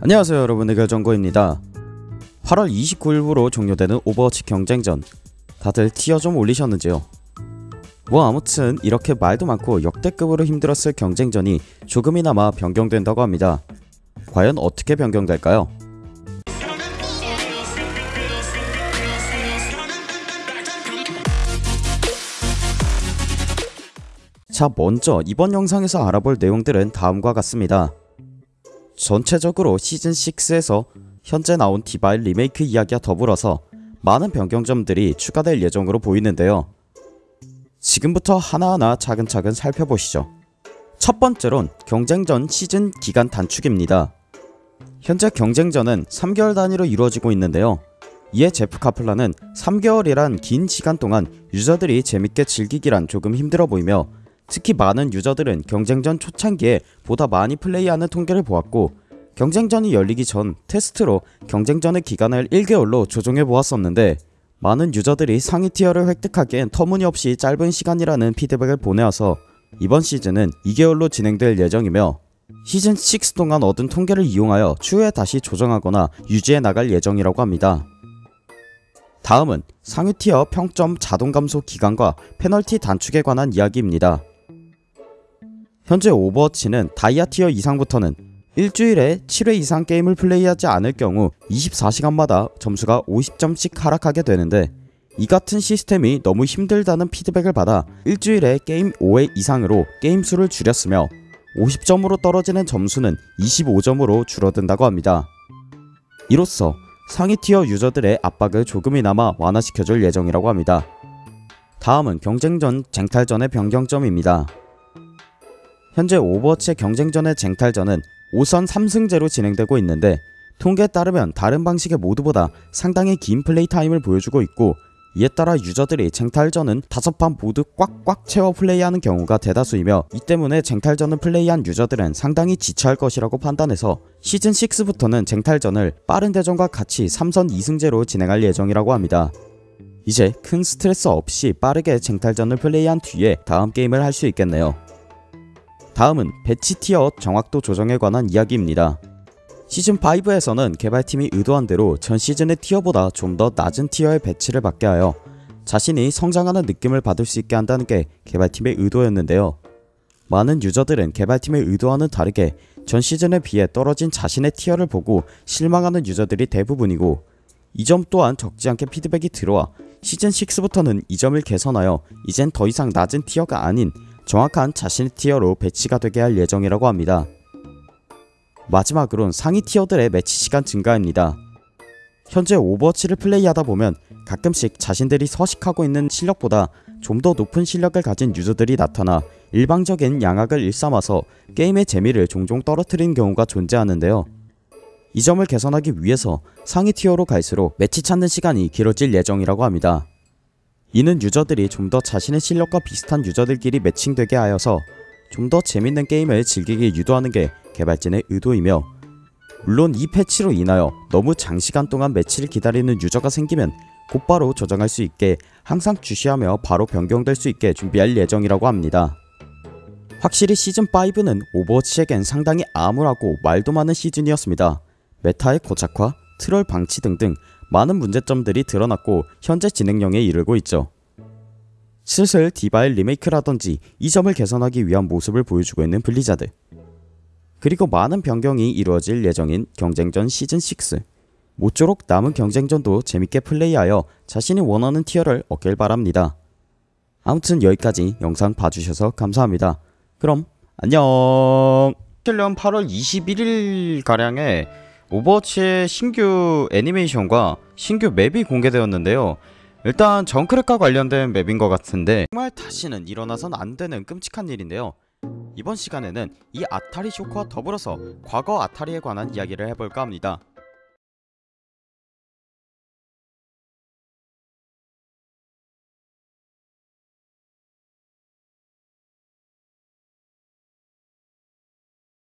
안녕하세요 여러분 의결정거입니다 8월 29일부로 종료되는 오버워치 경쟁전 다들 tier 좀 올리셨는지요? 뭐 아무튼 이렇게 말도 많고 역대급으로 힘들었을 경쟁전이 조금이나마 변경된다고 합니다 과연 어떻게 변경될까요? 자 먼저 이번 영상에서 알아볼 내용들은 다음과 같습니다 전체적으로 시즌6에서 현재 나온 디바일 리메이크 이야기와 더불어서 많은 변경점들이 추가될 예정으로 보이는데요. 지금부터 하나하나 차근차근 살펴보시죠. 첫 번째론 경쟁전 시즌 기간 단축입니다. 현재 경쟁전은 3개월 단위로 이루어지고 있는데요. 이에 제프 카플라는 3개월이란 긴 시간 동안 유저들이 재밌게 즐기기란 조금 힘들어 보이며 특히 많은 유저들은 경쟁전 초창기에 보다 많이 플레이하는 통계를 보았고 경쟁전이 열리기 전 테스트로 경쟁전의 기간을 1개월로 조정해 보았었는데 많은 유저들이 상위 tier를 획득하기엔 터무니없이 짧은 시간이라는 피드백을 보내어서 이번 시즌은 2개월로 진행될 예정이며 시즌 6 동안 얻은 통계를 이용하여 추후에 다시 조정하거나 유지해 나갈 예정이라고 합니다. 다음은 상위 tier 평점 자동 감소 기간과 페널티 단축에 관한 이야기입니다. 현재 오버워치는 다이아 tier 이상부터는 일주일에 7회 이상 게임을 플레이하지 않을 경우 24시간마다 점수가 50점씩 하락하게 되는데 이 같은 시스템이 너무 힘들다는 피드백을 받아 일주일에 게임 5회 이상으로 게임 수를 줄였으며 50점으로 떨어지는 점수는 25점으로 줄어든다고 합니다. 이로써 상위 tier 유저들의 압박을 조금이나마 완화시켜줄 예정이라고 합니다. 다음은 경쟁전 쟁탈전의 변경점입니다. 현재 오버워치의 경쟁전의 쟁탈전은 5선 3승제로 진행되고 있는데 통계에 따르면 다른 방식의 모드보다 상당히 긴 play time을 보여주고 있고 이에 따라 유저들이 쟁탈전은 5판 모두 꽉꽉 채워 플레이하는 경우가 대다수이며 이 때문에 쟁탈전을 플레이한 유저들은 상당히 지쳐할 것이라고 판단해서 시즌6부터는 쟁탈전을 빠른 대전과 같이 3선 2승제로 진행할 예정이라고 합니다. 이제 큰 스트레스 없이 빠르게 쟁탈전을 플레이한 뒤에 다음 게임을 할 수 있겠네요. 다음은 배치 tier 정확도 조정에 관한 이야기입니다. 시즌5에서는 개발팀이 의도한 대로 전 시즌의 tier보다 좀 더 낮은 tier의 배치를 받게 하여 자신이 성장하는 느낌을 받을 수 있게 한다는 게 개발팀의 의도였는데요. 많은 유저들은 개발팀의 의도와는 다르게 전 시즌에 비해 떨어진 자신의 tier를 보고 실망하는 유저들이 대부분이고 이 점 또한 적지 않게 피드백이 들어와 시즌6부터는 이 점을 개선하여 이젠 더 이상 낮은 tier가 아닌 정확한 자신의 tier로 배치가 되게 할 예정이라고 합니다. 마지막으론 상위 tier들의 매치 시간 증가입니다. 현재 오버워치를 플레이하다 보면 가끔씩 자신들이 서식하고 있는 실력보다 좀 더 높은 실력을 가진 유저들이 나타나 일방적인 양학을 일삼아서 게임의 재미를 종종 떨어뜨리는 경우가 존재하는데요. 이 점을 개선하기 위해서 상위 티어로 갈수록 매치 찾는 시간이 길어질 예정이라고 합니다. 이는 유저들이 좀 더 자신의 실력과 비슷한 유저들끼리 매칭되게 하여서 좀 더 재밌는 게임을 즐기게 유도하는 게 개발진의 의도이며 물론 이 패치로 인하여 너무 장시간 동안 매치를 기다리는 유저가 생기면 곧바로 조정할 수 있게 항상 주시하며 바로 변경될 수 있게 준비할 예정이라고 합니다. 확실히 시즌5는 오버워치에겐 상당히 암울하고 말도 많은 시즌이었습니다. meta의 고착화, 트롤 방치 등등 많은 문제점들이 드러났고 현재 진행형에 이르고 있죠. 슬슬 디바 리메이크라던지 이 점을 개선하기 위한 모습을 보여주고 있는 블리자드 그리고 많은 변경이 이루어질 예정인 경쟁전 시즌6 모쪼록 남은 경쟁전도 재밌게 플레이하여 자신이 원하는 tier를 얻길 바랍니다. 아무튼 여기까지 영상 봐주셔서 감사합니다. 그럼 안녕 킬련 8월 21일가량에 오버워치의 신규 애니메이션과 신규 map이 공개되었는데요. 일단 정크랫과 관련된 map인 것 같은데 정말 다시는 일어나선 안되는 끔찍한 일인데요. 이번 시간에는 이 아타리 쇼크와 더불어서 과거 아타리에 관한 이야기를 해볼까 합니다.